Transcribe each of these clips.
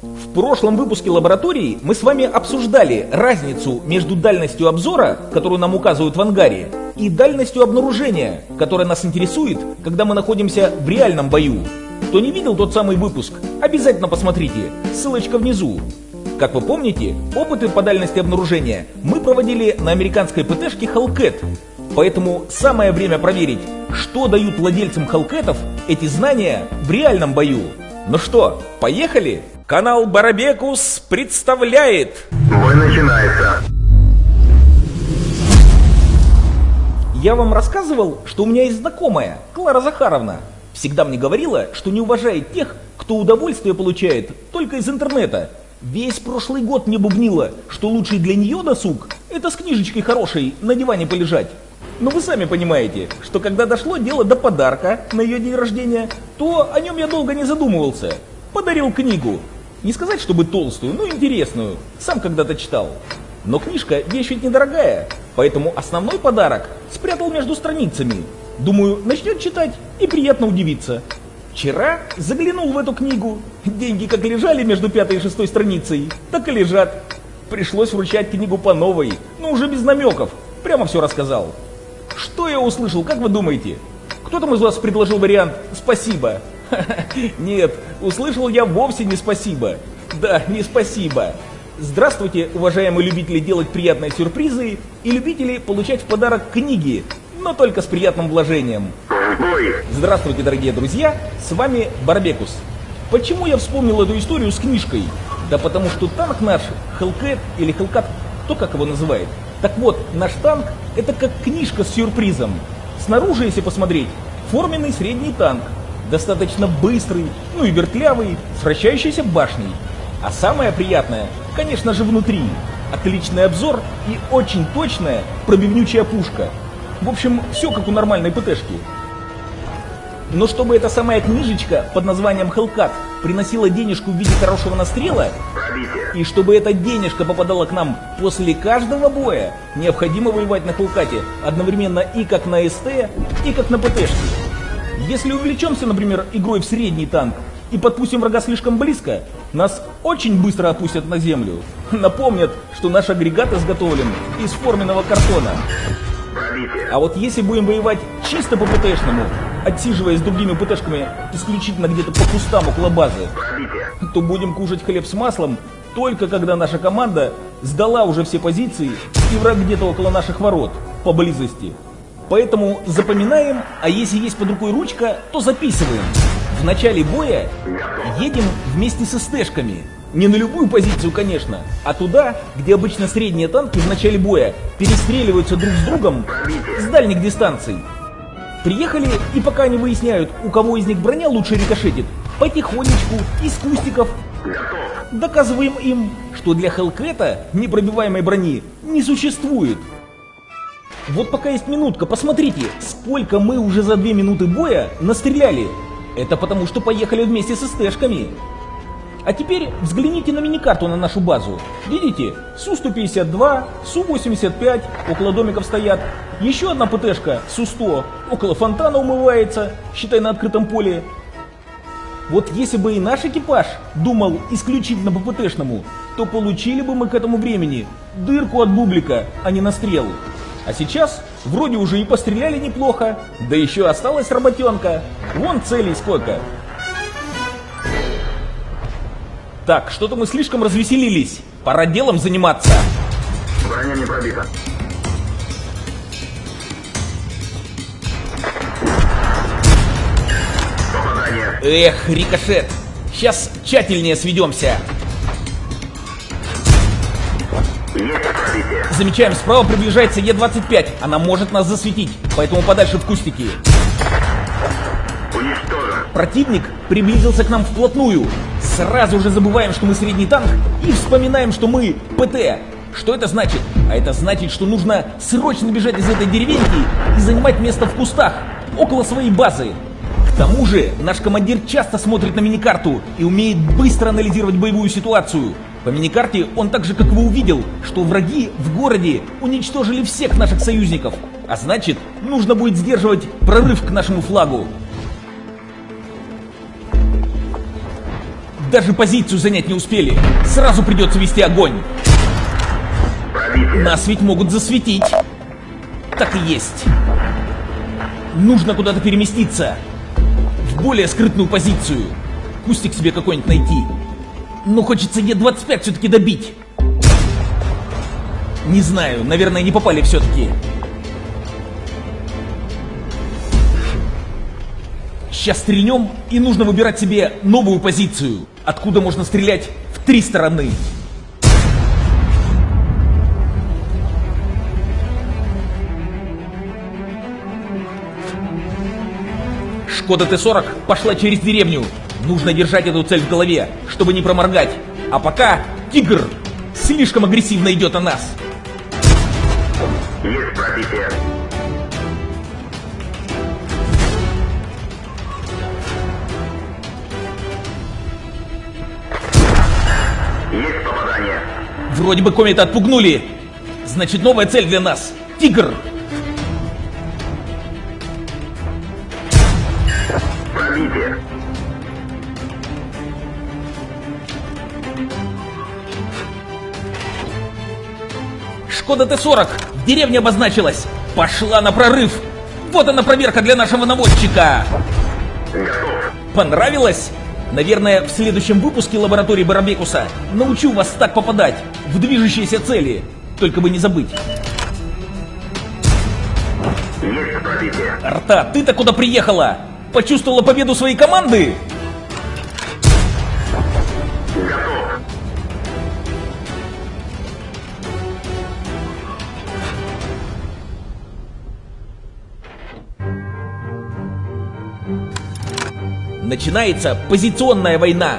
В прошлом выпуске лаборатории мы с вами обсуждали разницу между дальностью обзора, которую нам указывают в ангаре, и дальностью обнаружения, которая нас интересует, когда мы находимся в реальном бою. Кто не видел тот самый выпуск, обязательно посмотрите, ссылочка внизу. Как вы помните, опыты по дальности обнаружения мы проводили на американской ПТшке Hellcat, поэтому самое время проверить, что дают владельцам Hellcat'ов эти знания в реальном бою. Ну что, поехали? Канал Барабекус представляет... Бой начинается. Я вам рассказывал, что у меня есть знакомая, Клара Захаровна. Всегда мне говорила, что не уважает тех, кто удовольствие получает только из интернета. Весь прошлый год мне бубнила, что лучший для нее досуг – это с книжечкой хорошей на диване полежать. Но вы сами понимаете, что когда дошло дело до подарка на ее день рождения, то о нем я долго не задумывался. Подарил книгу, не сказать, чтобы толстую, но интересную. Сам когда-то читал. Но книжка вещь ведь недорогая, поэтому основной подарок спрятал между страницами. Думаю, начнет читать и приятно удивиться. Вчера заглянул в эту книгу. Деньги как лежали между пятой и шестой страницей, так и лежат. Пришлось вручать книгу по новой, но уже без намеков. Прямо все рассказал. Что я услышал, как вы думаете? Кто там из вас предложил вариант «спасибо»? Нет, услышал я вовсе не спасибо. Да, не спасибо. Здравствуйте, уважаемые любители делать приятные сюрпризы и любители получать в подарок книги, но только с приятным вложением. Здравствуйте, дорогие друзья, с вами Барбекус. Почему я вспомнил эту историю с книжкой? Да потому что танк наш, Hellcat или Hellcat, кто как его называет. Так вот, наш танк это как книжка с сюрпризом. Снаружи, если посмотреть, форменный средний танк, достаточно быстрый, ну и вертлявый, с вращающейся башней. А самое приятное, конечно же, внутри. Отличный обзор и очень точная пробивнючая пушка. В общем, все как у нормальной ПТшки. Но чтобы эта самая книжечка под названием Hellcat приносила денежку в виде хорошего настрела, Пробитие. и чтобы эта денежка попадала к нам после каждого боя, необходимо воевать на Хелкате одновременно и как на СТ, и как на ПТшке. Если увлечемся, например, игрой в средний танк и подпустим врага слишком близко, нас очень быстро опустят на землю. Напомнят, что наш агрегат изготовлен из форменного картона. А вот если будем воевать чисто по ПТшному, отсиживаясь с другими ПТшками исключительно где-то по кустам около базы, то будем кушать хлеб с маслом только когда наша команда сдала уже все позиции и враг где-то около наших ворот, поблизости. Поэтому запоминаем, а если есть под рукой ручка, то записываем. В начале боя едем вместе с СТшками. Не на любую позицию, конечно, а туда, где обычно средние танки в начале боя перестреливаются друг с другом с дальних дистанций. Приехали, и пока они выясняют, у кого из них броня лучше рикошетит, потихонечку, из кустиков, доказываем им, что для Хелкета непробиваемой брони не существует. Вот пока есть минутка, посмотрите, сколько мы уже за две минуты боя настреляли. Это потому, что поехали вместе с СТшками. А теперь взгляните на миникарту на нашу базу. Видите? Су-152, Су-85 около домиков стоят. Еще одна ПТшка Су-100 около фонтана умывается, считай на открытом поле. Вот если бы и наш экипаж думал исключительно по ПТшному, то получили бы мы к этому времени дырку от бублика, а не настрел. А сейчас вроде уже и постреляли неплохо, да еще осталась работенка. Вон целей сколько. Так, что-то мы слишком развеселились. Пора делом заниматься. Броня не пробита. Попадание. Эх, рикошет. Сейчас тщательнее сведемся. Замечаем, справа приближается Е-25. Она может нас засветить, поэтому подальше в кустики. Противник приблизился к нам вплотную. Сразу же забываем, что мы средний танк и вспоминаем, что мы ПТ. Что это значит? А это значит, что нужно срочно бежать из этой деревеньки и занимать место в кустах, около своей базы. К тому же, наш командир часто смотрит на миникарту и умеет быстро анализировать боевую ситуацию. По миникарте он так же, как вы увидел, что враги в городе уничтожили всех наших союзников. А значит, нужно будет сдерживать прорыв к нашему флагу. Даже позицию занять не успели. Сразу придется вести огонь. Нас ведь могут засветить. Так и есть. Нужно куда-то переместиться. В более скрытную позицию. Кустик себе какой-нибудь найти. Но хочется Е-25 все-таки добить. Не знаю, наверное, не попали все-таки. Сейчас стрельнем, и нужно выбирать себе новую позицию, откуда можно стрелять в три стороны. Шкода Т-40 пошла через деревню. Нужно держать эту цель в голове, чтобы не проморгать. А пока Тигр слишком агрессивно идет на нас. Есть пробитие. Вроде бы комета отпугнули. Значит, новая цель для нас. Тигр. Пробитие. Шкода Т-40 в деревне обозначилась. Пошла на прорыв. Вот она проверка для нашего наводчика. Понравилось? Наверное, в следующем выпуске лаборатории Барабекуса научу вас так попадать в движущиеся цели. Только бы не забыть. Есть пробитие. Арта, ты-то куда приехала? Почувствовала победу своей команды? Начинается позиционная война,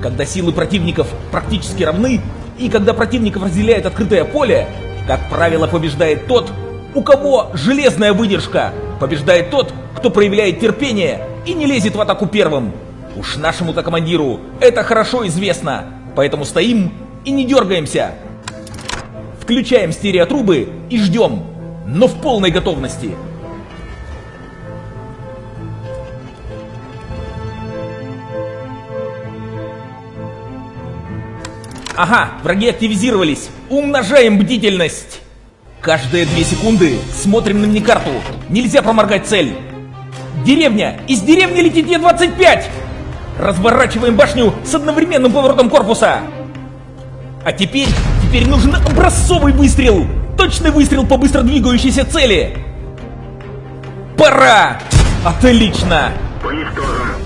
когда силы противников практически равны, и когда противников разделяет открытое поле, как правило, побеждает тот, у кого железная выдержка, побеждает тот, кто проявляет терпение и не лезет в атаку первым. Уж нашему-то командиру это хорошо известно, поэтому стоим и не дергаемся. Включаем стереотрубы и ждем, но в полной готовности. Ага, враги активизировались. Умножаем бдительность. Каждые две секунды смотрим на миникарту. Нельзя проморгать цель. Деревня! Из деревни летит Е-25! Разворачиваем башню с одновременным поворотом корпуса. А теперь, теперь нужен образцовый выстрел. Точный выстрел по быстро двигающейся цели. Пора! Отлично!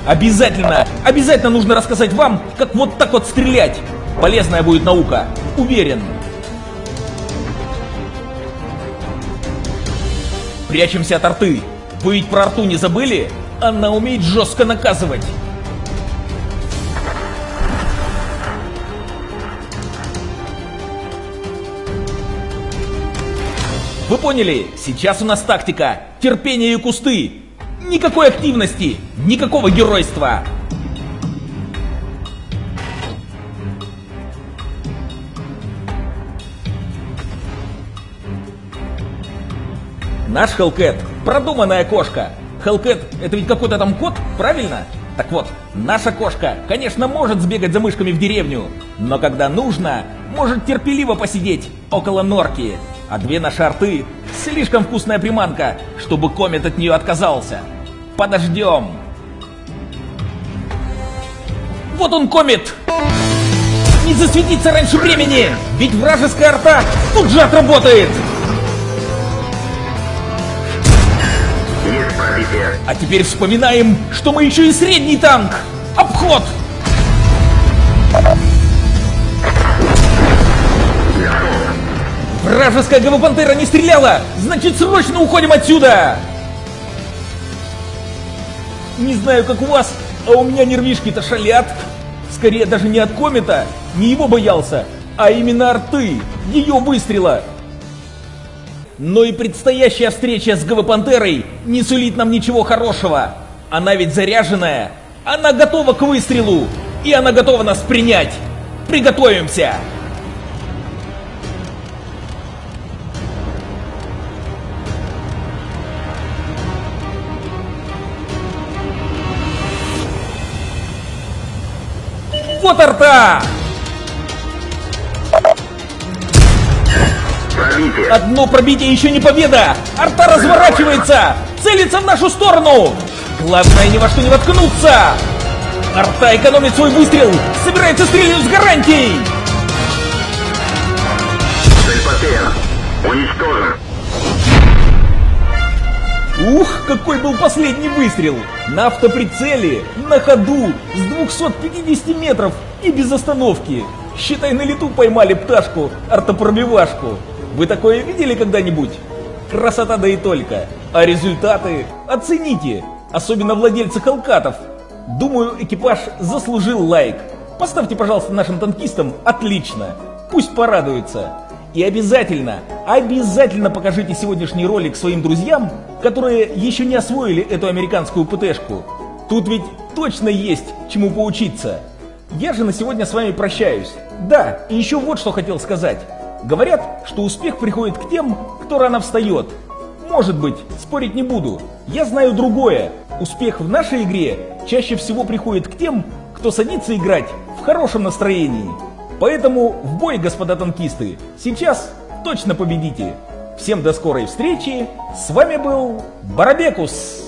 Обязательно, обязательно нужно рассказать вам, как вот так вот стрелять. Полезная будет наука, уверен. Прячемся от арты. Вы ведь про арту не забыли? Она умеет жестко наказывать. Вы поняли? Сейчас у нас тактика. Терпение и кусты. Никакой активности, никакого геройства. Наш Хелкет – продуманная кошка. Хелкет – это ведь какой-то там кот, правильно? Так вот, наша кошка, конечно, может сбегать за мышками в деревню, но когда нужно, может терпеливо посидеть около норки. А две наши арты – слишком вкусная приманка, чтобы комет от нее отказался. Подождем. Вот он, комет! Не засветиться раньше времени! Ведь вражеская арта тут же отработает! А теперь вспоминаем, что мы еще и средний танк! Обход! Вражеская гавопантера не стреляла! Значит, срочно уходим отсюда! Не знаю, как у вас, а у меня нервишки-то шалят. Скорее даже не от комета, не его боялся, а именно арты, ее выстрела. Но и предстоящая встреча с Гавопантерой не сулит нам ничего хорошего. Она ведь заряженная, она готова к выстрелу, и она готова нас принять. Приготовимся! Вот арта! Пробитие. Одно пробитие еще не победа! Арта разворачивается! Целится в нашу сторону! Главное ни во что не воткнуться! Арта экономит свой выстрел! Собирается стрелять с гарантией! Цель потеряна. Уничтожен. Ух, какой был последний выстрел! На автоприцеле, на ходу, с 250 метров и без остановки. Считай, на лету поймали пташку, артопробивашку. Вы такое видели когда-нибудь? Красота да и только. А результаты оцените, особенно владельцы халкатов. Думаю, экипаж заслужил лайк. Поставьте, пожалуйста, нашим танкистам отлично. Пусть порадуются. И обязательно, обязательно покажите сегодняшний ролик своим друзьям, которые еще не освоили эту американскую ПТшку. Тут ведь точно есть чему поучиться. Я же на сегодня с вами прощаюсь. Да, и еще вот что хотел сказать. Говорят, что успех приходит к тем, кто рано встает. Может быть, спорить не буду. Я знаю другое. Успех в нашей игре чаще всего приходит к тем, кто садится играть в хорошем настроении. Поэтому в бой, господа танкисты, сейчас точно победите. Всем до скорой встречи. С вами был Барабекус.